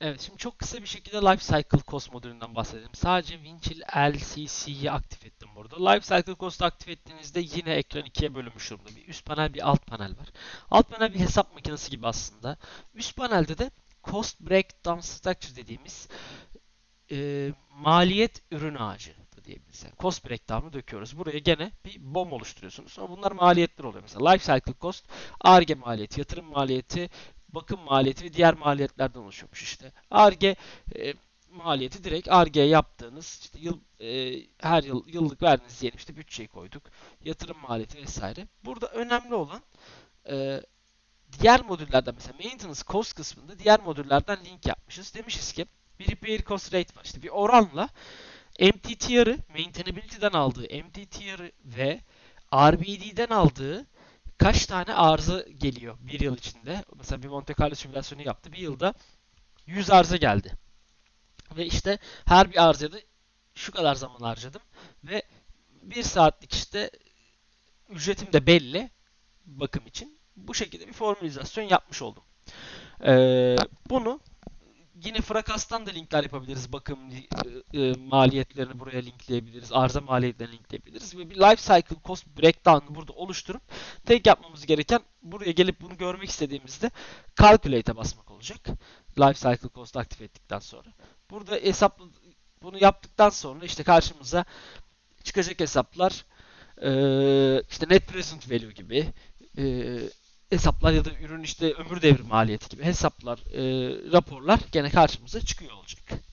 Evet, şimdi çok kısa bir şekilde Life Cycle Cost modülünden bahsedelim. Sadece Winchill LCC'yi aktif ettim burada. Life Cycle Cost'u aktif ettiğinizde yine ekran ikiye bölünmüş durumda. Bir üst panel, bir alt panel var. Alt panel bir hesap makinesi gibi aslında. Üst panelde de Cost Breakdown Structure dediğimiz e, maliyet ürün ağacı diyebiliriz. Yani cost breakdown'u döküyoruz. Buraya gene bir BOM oluşturuyorsunuz. Sonra bunlar maliyetler oluyor. Mesela Life Cycle Cost, ARGE maliyeti, yatırım maliyeti, bakım maliyeti ve diğer maliyetlerden oluşuyormuş işte. ARGE e, maliyeti direkt ARGE yaptığınız işte yıl e, her yıl yıllık verdiğiniz diyelim işte bütçeyi koyduk. Yatırım maliyeti vesaire. Burada önemli olan e, diğer modüllerden mesela maintenance cost kısmında diğer modüllerden link yapmışız. Demişiz ki bir repair cost rate var. İşte bir oranla MTTR'ı maintainability'den aldığı MTTR'ı ve RBD'den aldığı kaç tane arıza geliyor bir yıl içinde. Mesela bir Monte Carlo simülasyonu yaptı. Bir yılda 100 arıza geldi. Ve işte her bir arızaya şu kadar zaman harcadım. Ve bir saatlik işte ücretim de belli bakım için. Bu şekilde bir formülizasyon yapmış oldum. Ee, bunu yine Frakas'tan da linkler yapabiliriz. Bakım e, e, maliyetlerini buraya linkleyebiliriz. Arıza maliyetlerini linkleyebiliriz. Ve bir life cycle cost breakdown'ı burada oluşturup tek yapmamız gereken buraya gelip bunu görmek istediğimizde calculate'e basmak olacak. Life cycle cost aktif ettikten sonra. Burada hesap bunu yaptıktan sonra işte karşımıza çıkacak hesaplar e, işte net present value gibi e, hesaplar ya da ürün işte ömür devri maliyeti gibi hesaplar, e, raporlar gene karşımıza çıkıyor olacak.